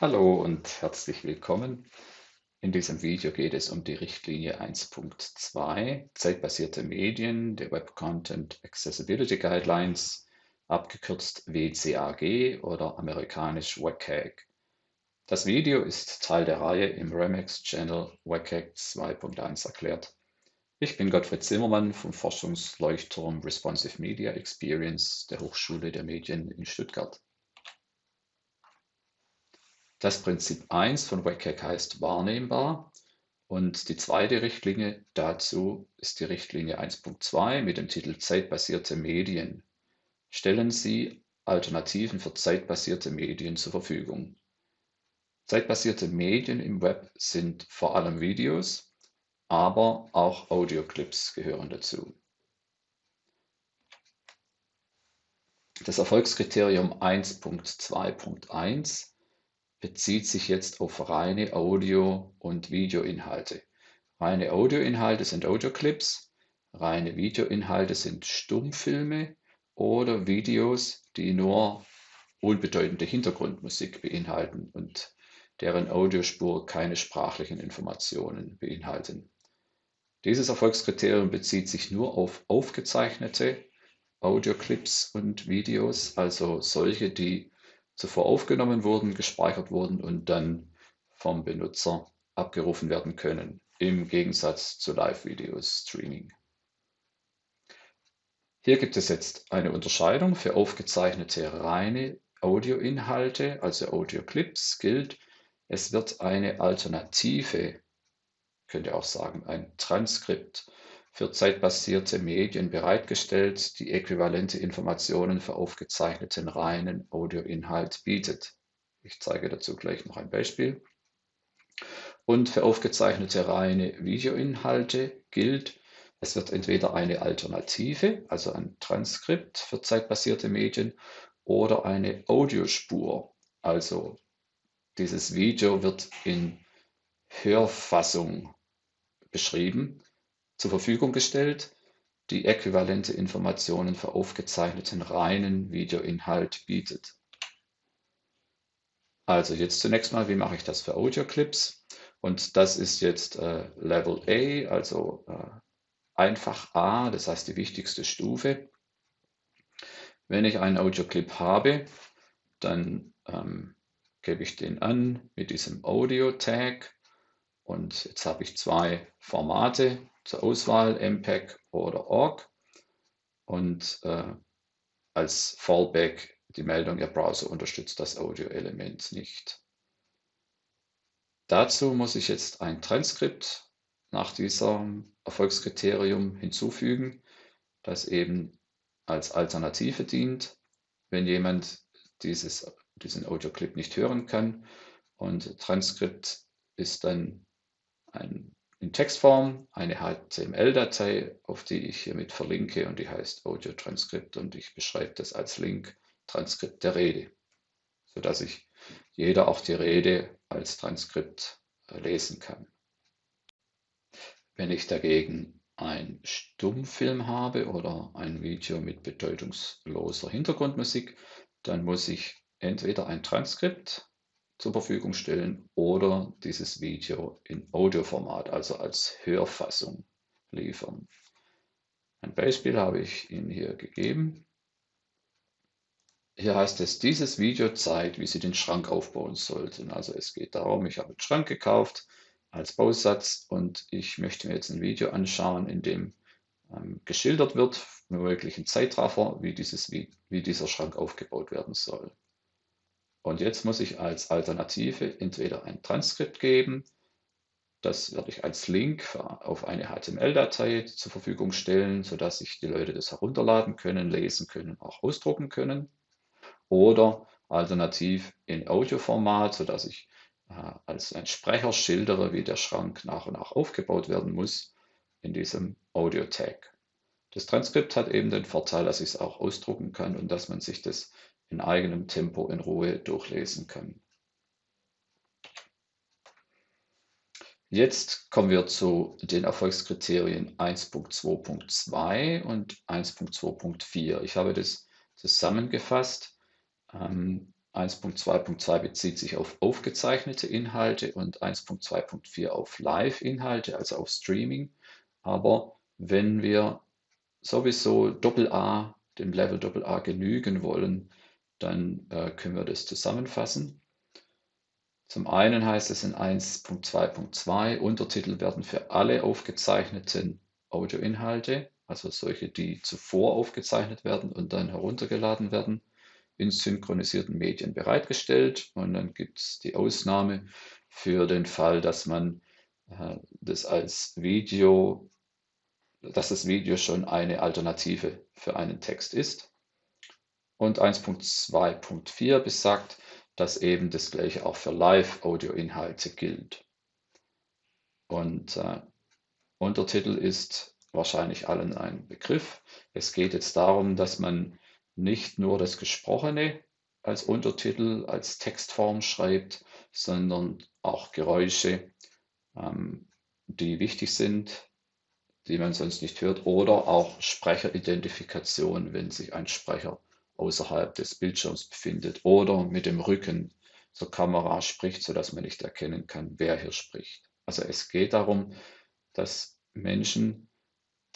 Hallo und herzlich willkommen. In diesem Video geht es um die Richtlinie 1.2 Zeitbasierte Medien der Web Content Accessibility Guidelines, abgekürzt WCAG oder amerikanisch WCAG. Das Video ist Teil der Reihe im Remix Channel WCAG 2.1 erklärt. Ich bin Gottfried Zimmermann vom Forschungsleuchtturm Responsive Media Experience der Hochschule der Medien in Stuttgart. Das Prinzip 1 von WCAG heißt wahrnehmbar und die zweite Richtlinie dazu ist die Richtlinie 1.2 mit dem Titel Zeitbasierte Medien. Stellen Sie Alternativen für zeitbasierte Medien zur Verfügung. Zeitbasierte Medien im Web sind vor allem Videos, aber auch Audioclips gehören dazu. Das Erfolgskriterium 1.2.1 bezieht sich jetzt auf reine Audio- und Videoinhalte. Reine Audioinhalte sind Audioclips, reine Videoinhalte sind Stummfilme oder Videos, die nur unbedeutende Hintergrundmusik beinhalten und deren Audiospur keine sprachlichen Informationen beinhalten. Dieses Erfolgskriterium bezieht sich nur auf aufgezeichnete Audioclips und Videos, also solche, die zuvor aufgenommen wurden, gespeichert wurden und dann vom Benutzer abgerufen werden können, im Gegensatz zu Live-Video-Streaming. Hier gibt es jetzt eine Unterscheidung für aufgezeichnete reine Audioinhalte, also Audioclips, gilt, es wird eine Alternative, könnte auch sagen, ein Transkript für zeitbasierte Medien bereitgestellt, die äquivalente Informationen für aufgezeichneten reinen Audioinhalt bietet. Ich zeige dazu gleich noch ein Beispiel. Und für aufgezeichnete reine Videoinhalte gilt, es wird entweder eine Alternative, also ein Transkript für zeitbasierte Medien, oder eine Audiospur, also dieses Video wird in Hörfassung beschrieben zur Verfügung gestellt, die äquivalente Informationen für aufgezeichneten reinen Videoinhalt bietet. Also jetzt zunächst mal, wie mache ich das für Audioclips? Und das ist jetzt äh, Level A, also äh, einfach A, das heißt die wichtigste Stufe. Wenn ich einen Audioclip habe, dann ähm, gebe ich den an mit diesem Audio-Tag und jetzt habe ich zwei Formate zur Auswahl, MPEG oder ORG und äh, als Fallback die Meldung, Ihr Browser unterstützt das Audio-Element nicht. Dazu muss ich jetzt ein Transkript nach diesem Erfolgskriterium hinzufügen, das eben als Alternative dient, wenn jemand dieses, diesen Audioclip nicht hören kann. Und Transkript ist dann ein, in Textform eine HTML-Datei, auf die ich hiermit verlinke und die heißt Audio Transkript und ich beschreibe das als Link Transkript der Rede, sodass ich jeder auch die Rede als Transkript äh, lesen kann. Wenn ich dagegen ein Stummfilm habe oder ein Video mit bedeutungsloser Hintergrundmusik, dann muss ich entweder ein Transkript zur Verfügung stellen oder dieses Video in Audioformat, also als Hörfassung liefern. Ein Beispiel habe ich Ihnen hier gegeben. Hier heißt es, dieses Video zeigt, wie Sie den Schrank aufbauen sollten. Also es geht darum, ich habe einen Schrank gekauft als Bausatz und ich möchte mir jetzt ein Video anschauen, in dem ähm, geschildert wird, mit möglichen Zeitraffer, wie, dieses, wie, wie dieser Schrank aufgebaut werden soll. Und jetzt muss ich als Alternative entweder ein Transkript geben, das werde ich als Link auf eine HTML-Datei zur Verfügung stellen, sodass sich die Leute das herunterladen können, lesen können, auch ausdrucken können. Oder alternativ in Audioformat, sodass ich äh, als ein Sprecher schildere, wie der Schrank nach und nach aufgebaut werden muss in diesem Audio-Tag. Das Transkript hat eben den Vorteil, dass ich es auch ausdrucken kann und dass man sich das in eigenem Tempo in Ruhe durchlesen kann. Jetzt kommen wir zu den Erfolgskriterien 1.2.2 und 1.2.4. Ich habe das zusammengefasst. 1.2 1.2.2 bezieht sich auf aufgezeichnete Inhalte und 1.2.4 auf Live-Inhalte, also auf Streaming. Aber wenn wir sowieso AA, dem Level AA genügen wollen, dann äh, können wir das zusammenfassen. Zum einen heißt es in 1.2.2, Untertitel werden für alle aufgezeichneten Audioinhalte, also solche, die zuvor aufgezeichnet werden und dann heruntergeladen werden, in synchronisierten Medien bereitgestellt. Und dann gibt es die Ausnahme für den Fall, dass man äh, das als Video, dass das Video schon eine Alternative für einen Text ist. Und 1.2.4 besagt, dass eben das gleiche auch für Live-Audio-Inhalte gilt. Und äh, Untertitel ist wahrscheinlich allen ein Begriff. Es geht jetzt darum, dass man nicht nur das Gesprochene als Untertitel, als Textform schreibt, sondern auch Geräusche, ähm, die wichtig sind, die man sonst nicht hört, oder auch Sprecheridentifikation, wenn sich ein Sprecher außerhalb des Bildschirms befindet oder mit dem Rücken zur Kamera spricht, sodass man nicht erkennen kann, wer hier spricht. Also es geht darum, dass Menschen,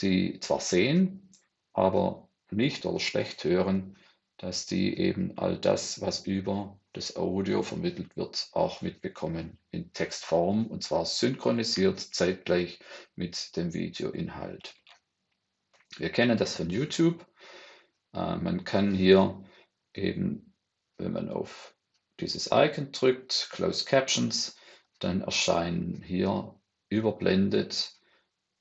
die zwar sehen, aber nicht oder schlecht hören, dass die eben all das, was über das Audio vermittelt wird, auch mitbekommen in Textform und zwar synchronisiert zeitgleich mit dem Videoinhalt. Wir kennen das von YouTube. Äh, man kann hier eben, wenn man auf dieses Icon drückt, Closed Captions, dann erscheinen hier überblendet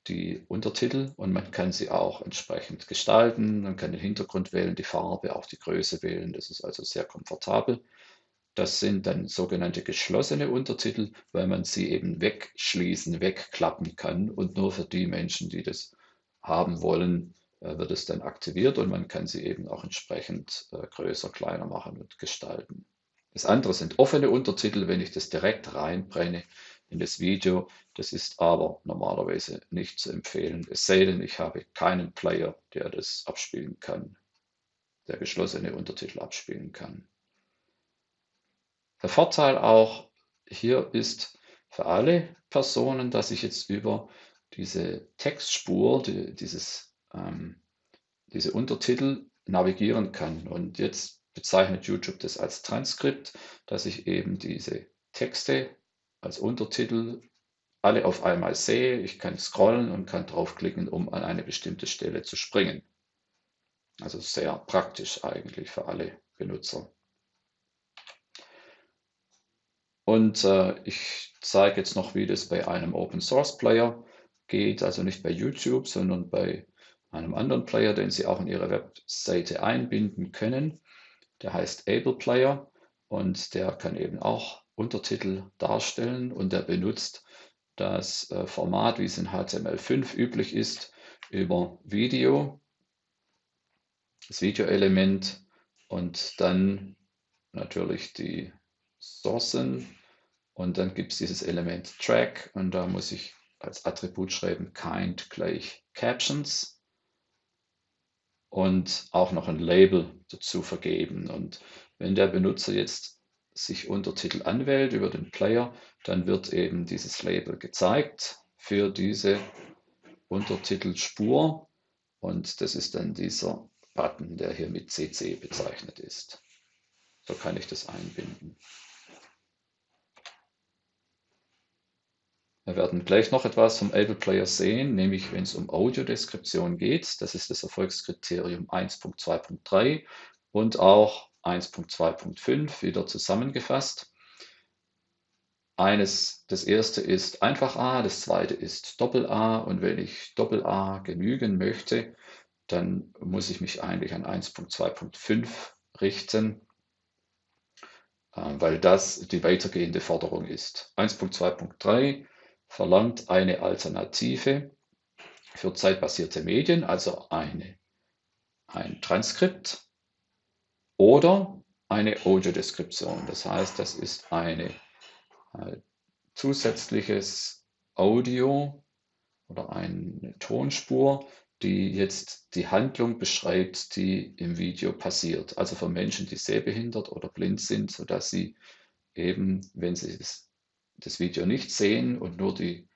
die Untertitel und man kann sie auch entsprechend gestalten. Man kann den Hintergrund wählen, die Farbe, auch die Größe wählen. Das ist also sehr komfortabel. Das sind dann sogenannte geschlossene Untertitel, weil man sie eben wegschließen, wegklappen kann und nur für die Menschen, die das haben wollen, wird es dann aktiviert und man kann sie eben auch entsprechend äh, größer, kleiner machen und gestalten. Das andere sind offene Untertitel, wenn ich das direkt reinbrenne in das Video. Das ist aber normalerweise nicht zu empfehlen, es sei denn, ich habe keinen Player, der das abspielen kann, der geschlossene Untertitel abspielen kann. Der Vorteil auch hier ist für alle Personen, dass ich jetzt über diese Textspur, die, dieses ähm, diese Untertitel navigieren kann. Und jetzt bezeichnet YouTube das als Transkript, dass ich eben diese Texte als Untertitel alle auf einmal sehe. Ich kann scrollen und kann draufklicken, um an eine bestimmte Stelle zu springen. Also sehr praktisch eigentlich für alle Benutzer. Und äh, ich zeige jetzt noch, wie das bei einem Open Source Player geht, also nicht bei YouTube, sondern bei einem anderen Player, den Sie auch in Ihre Webseite einbinden können. Der heißt Able Player und der kann eben auch Untertitel darstellen und der benutzt das äh, Format, wie es in HTML5 üblich ist, über Video, das Videoelement und dann natürlich die Sourcen und dann gibt es dieses Element Track und da muss ich als Attribut schreiben kind gleich Captions und auch noch ein Label dazu vergeben. Und wenn der Benutzer jetzt sich Untertitel anwählt über den Player, dann wird eben dieses Label gezeigt für diese Untertitelspur und das ist dann dieser Button, der hier mit CC bezeichnet ist. So kann ich das einbinden. Wir werden gleich noch etwas vom Able Player sehen, nämlich wenn es um Audiodeskription geht. Das ist das Erfolgskriterium 1.2.3 und auch 1.2.5 wieder zusammengefasst. Eines, das erste ist einfach A, das zweite ist Doppel A und wenn ich Doppel A genügen möchte, dann muss ich mich eigentlich an 1.2.5 richten, äh, weil das die weitergehende Forderung ist. 1.2.3 verlangt eine Alternative für zeitbasierte Medien, also eine, ein Transkript oder eine Audiodeskription. Das heißt, das ist eine äh, zusätzliches Audio oder eine Tonspur, die jetzt die Handlung beschreibt, die im Video passiert. Also für Menschen, die sehbehindert oder blind sind, sodass sie eben, wenn sie das, das Video nicht sehen und nur die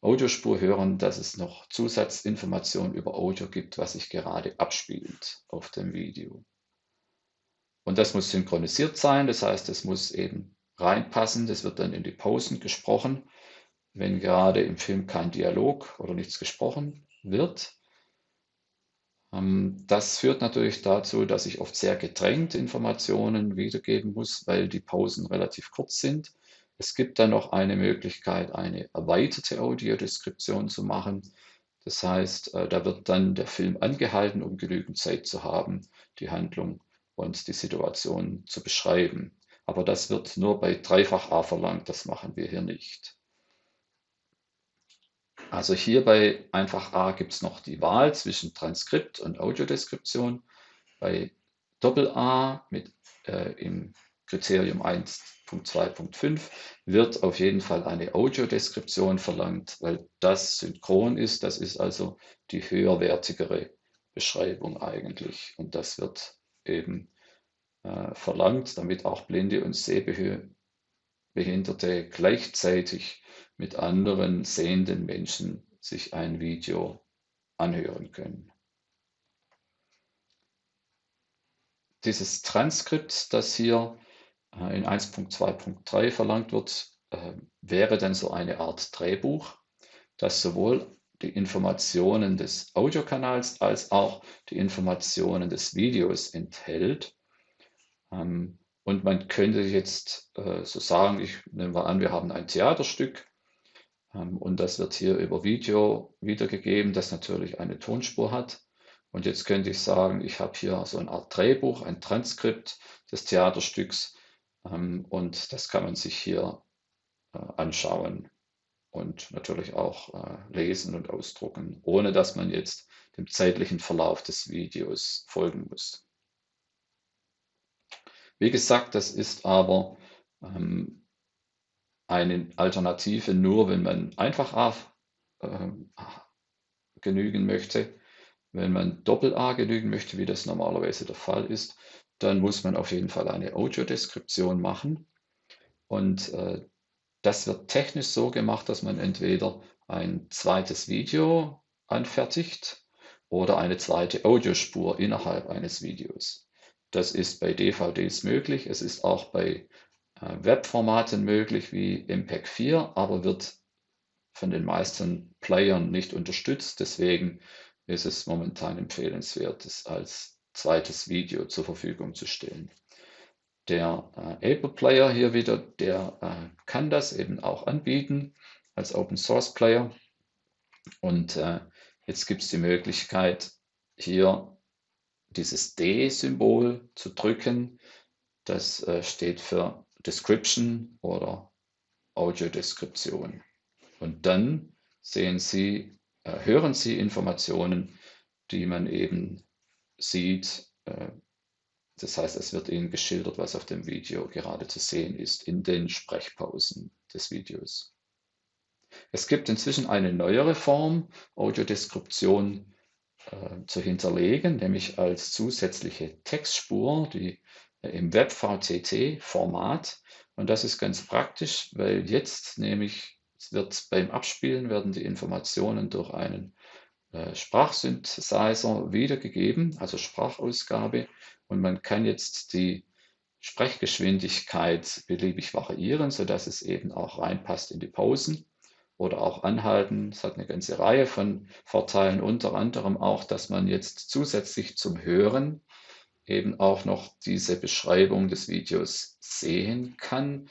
Audiospur hören, dass es noch Zusatzinformationen über Audio gibt, was sich gerade abspielt auf dem Video. Und das muss synchronisiert sein, das heißt, es muss eben reinpassen, das wird dann in die Pausen gesprochen, wenn gerade im Film kein Dialog oder nichts gesprochen wird. Ähm, das führt natürlich dazu, dass ich oft sehr gedrängt Informationen wiedergeben muss, weil die Pausen relativ kurz sind. Es gibt dann noch eine Möglichkeit, eine erweiterte Audiodeskription zu machen. Das heißt, äh, da wird dann der Film angehalten, um genügend Zeit zu haben, die Handlung und die Situation zu beschreiben. Aber das wird nur bei Dreifach A verlangt, das machen wir hier nicht. Also hier bei einfach A gibt es noch die Wahl zwischen Transkript und Audiodeskription. Bei Doppel A mit äh, im Kriterium 1.2.5 wird auf jeden Fall eine Audiodeskription verlangt, weil das synchron ist. Das ist also die höherwertigere Beschreibung eigentlich. Und das wird eben äh, verlangt, damit auch Blinde und Sehbehinderte gleichzeitig mit anderen sehenden Menschen sich ein Video anhören können. Dieses Transkript, das hier in 1.2.3 verlangt wird, äh, wäre dann so eine Art Drehbuch, das sowohl die Informationen des Audiokanals als auch die Informationen des Videos enthält. Ähm, und man könnte jetzt äh, so sagen, ich nehme mal an, wir haben ein Theaterstück ähm, und das wird hier über Video wiedergegeben, das natürlich eine Tonspur hat. Und jetzt könnte ich sagen, ich habe hier so eine Art Drehbuch, ein Transkript des Theaterstücks und das kann man sich hier äh, anschauen und natürlich auch äh, lesen und ausdrucken, ohne dass man jetzt dem zeitlichen Verlauf des Videos folgen muss. Wie gesagt, das ist aber ähm, eine Alternative nur, wenn man einfach A äh, genügen möchte. Wenn man Doppel-A genügen möchte, wie das normalerweise der Fall ist, dann muss man auf jeden Fall eine Audiodeskription machen. Und äh, das wird technisch so gemacht, dass man entweder ein zweites Video anfertigt oder eine zweite Audiospur innerhalb eines Videos. Das ist bei DVDs möglich. Es ist auch bei äh, Webformaten möglich wie MPEG 4, aber wird von den meisten Playern nicht unterstützt. Deswegen ist es momentan empfehlenswert, es als zweites Video zur Verfügung zu stellen. Der äh, Able Player hier wieder, der äh, kann das eben auch anbieten als Open Source Player. Und äh, jetzt gibt es die Möglichkeit, hier dieses D-Symbol zu drücken. Das äh, steht für Description oder Audiodeskription. Und dann sehen Sie, äh, hören Sie Informationen, die man eben sieht. Äh, das heißt, es wird Ihnen geschildert, was auf dem Video gerade zu sehen ist, in den Sprechpausen des Videos. Es gibt inzwischen eine neuere Form, Audiodeskription äh, zu hinterlegen, nämlich als zusätzliche Textspur, die im Web-VTT-Format. Und das ist ganz praktisch, weil jetzt nämlich wird beim Abspielen werden die Informationen durch einen äh, Sprachsynthesizer wiedergegeben, also Sprachausgabe. Und man kann jetzt die Sprechgeschwindigkeit beliebig variieren, sodass es eben auch reinpasst in die Pausen oder auch anhalten. Es hat eine ganze Reihe von Vorteilen, unter anderem auch, dass man jetzt zusätzlich zum Hören eben auch noch diese Beschreibung des Videos sehen kann.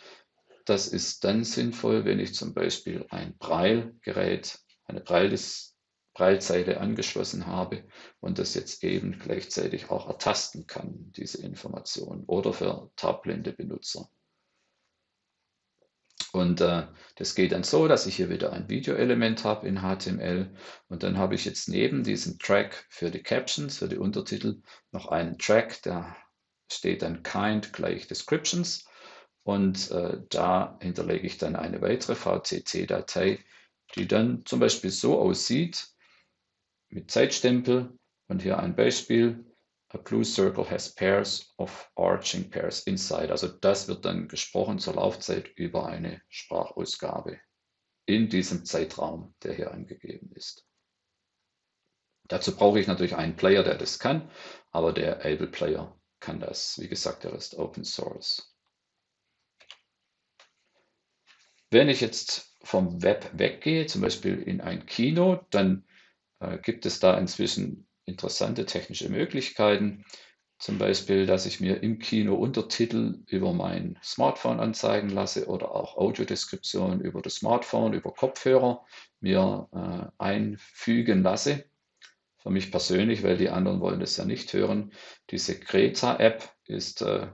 Das ist dann sinnvoll, wenn ich zum Beispiel ein Braillegerät, eine Braillezeile angeschlossen habe und das jetzt eben gleichzeitig auch ertasten kann, diese Information, oder für taubblinde Benutzer. Und äh, das geht dann so, dass ich hier wieder ein Videoelement habe in HTML und dann habe ich jetzt neben diesem Track für die Captions, für die Untertitel noch einen Track, der steht dann kind gleich Descriptions und äh, da hinterlege ich dann eine weitere VCT-Datei, die dann zum Beispiel so aussieht, mit Zeitstempel und hier ein Beispiel. A blue circle has pairs of arching pairs inside. Also das wird dann gesprochen zur Laufzeit über eine Sprachausgabe in diesem Zeitraum, der hier angegeben ist. Dazu brauche ich natürlich einen Player, der das kann, aber der Able Player kann das. Wie gesagt, der ist Open Source. Wenn ich jetzt vom Web weggehe, zum Beispiel in ein Kino, dann gibt es da inzwischen interessante technische Möglichkeiten. Zum Beispiel, dass ich mir im Kino Untertitel über mein Smartphone anzeigen lasse oder auch Audiodeskription über das Smartphone, über Kopfhörer mir äh, einfügen lasse. Für mich persönlich, weil die anderen wollen das ja nicht hören. Diese Greta-App ist äh,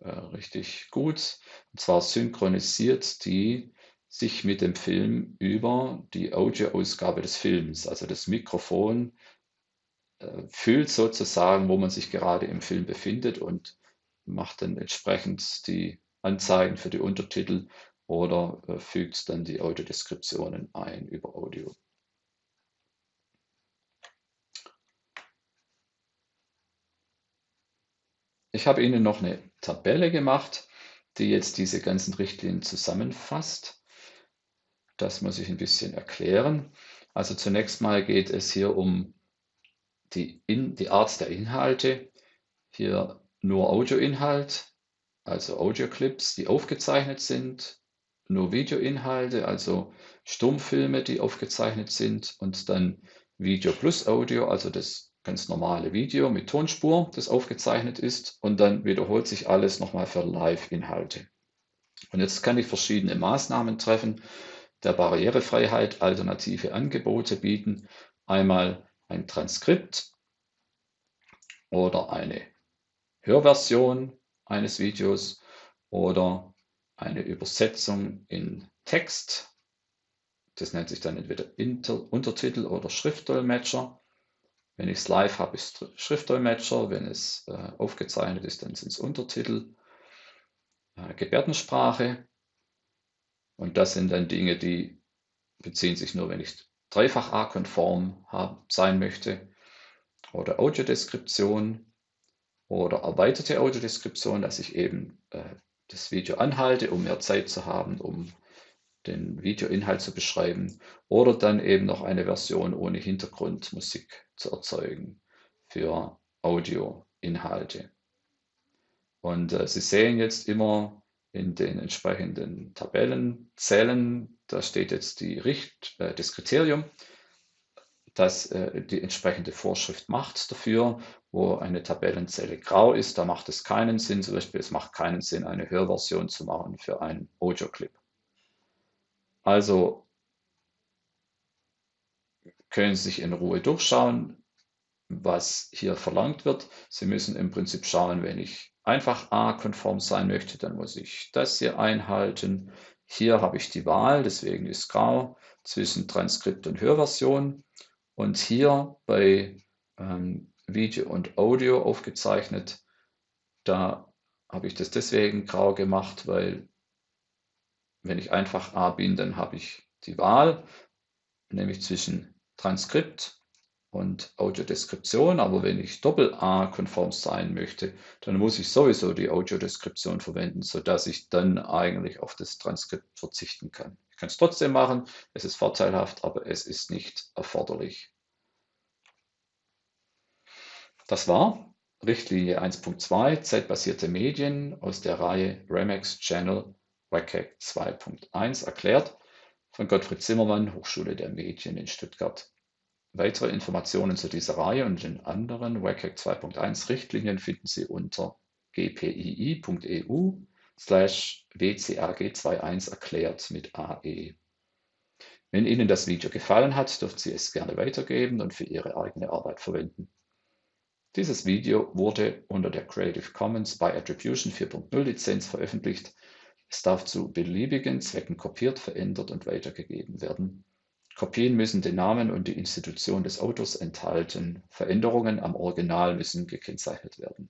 äh, richtig gut. Und zwar synchronisiert die sich mit dem Film über die Audioausgabe des Films. Also das Mikrofon äh, fühlt sozusagen, wo man sich gerade im Film befindet und macht dann entsprechend die Anzeigen für die Untertitel oder äh, fügt dann die Audiodeskriptionen ein über Audio. Ich habe Ihnen noch eine Tabelle gemacht, die jetzt diese ganzen Richtlinien zusammenfasst. Das muss ich ein bisschen erklären. Also zunächst mal geht es hier um die, in, die Art der Inhalte, hier nur Audioinhalt, also Audioclips, die aufgezeichnet sind, nur Videoinhalte, also Stummfilme, die aufgezeichnet sind. Und dann Video plus Audio, also das ganz normale Video mit Tonspur, das aufgezeichnet ist. Und dann wiederholt sich alles nochmal für Live-Inhalte. Und jetzt kann ich verschiedene Maßnahmen treffen, der Barrierefreiheit alternative Angebote bieten. Einmal ein Transkript oder eine Hörversion eines Videos oder eine Übersetzung in Text. Das nennt sich dann entweder Inter Untertitel oder Schriftdolmetscher. Wenn ich es live habe, ist Schriftdolmetscher. Wenn es äh, aufgezeichnet ist, dann sind es Untertitel. Äh, Gebärdensprache. Und das sind dann Dinge, die beziehen sich nur, wenn ich dreifach A-konform sein möchte oder Audiodeskription oder erweiterte Audiodeskription, dass ich eben äh, das Video anhalte, um mehr Zeit zu haben, um den Videoinhalt zu beschreiben oder dann eben noch eine Version ohne Hintergrundmusik zu erzeugen für Audioinhalte. Und äh, Sie sehen jetzt immer in den entsprechenden Tabellenzellen, da steht jetzt die Richt, äh, das Kriterium, das äh, die entsprechende Vorschrift macht dafür, wo eine Tabellenzelle grau ist, da macht es keinen Sinn, zum Beispiel es macht keinen Sinn, eine Hörversion zu machen für einen Audio-Clip. Also können Sie sich in Ruhe durchschauen, was hier verlangt wird. Sie müssen im Prinzip schauen, wenn ich einfach A-konform sein möchte, dann muss ich das hier einhalten. Hier habe ich die Wahl, deswegen ist grau, zwischen Transkript und Hörversion. Und hier bei ähm, Video und Audio aufgezeichnet, da habe ich das deswegen grau gemacht, weil wenn ich einfach A bin, dann habe ich die Wahl, nämlich zwischen Transkript und Audiodeskription. Aber wenn ich Doppel-A-konform sein möchte, dann muss ich sowieso die Audiodeskription verwenden, sodass ich dann eigentlich auf das Transkript verzichten kann. Ich kann es trotzdem machen, es ist vorteilhaft, aber es ist nicht erforderlich. Das war Richtlinie 1.2 Zeitbasierte Medien aus der Reihe Remex Channel WCAG 2.1 erklärt von Gottfried Zimmermann, Hochschule der Medien in Stuttgart. Weitere Informationen zu dieser Reihe und den anderen WCAG 2.1 Richtlinien finden Sie unter gpii.eu slash wcag21 erklärt mit AE. Wenn Ihnen das Video gefallen hat, dürfen Sie es gerne weitergeben und für Ihre eigene Arbeit verwenden. Dieses Video wurde unter der Creative Commons by Attribution 4.0 Lizenz veröffentlicht. Es darf zu beliebigen Zwecken kopiert, verändert und weitergegeben werden. Kopien müssen den Namen und die Institution des Autors enthalten. Veränderungen am Original müssen gekennzeichnet werden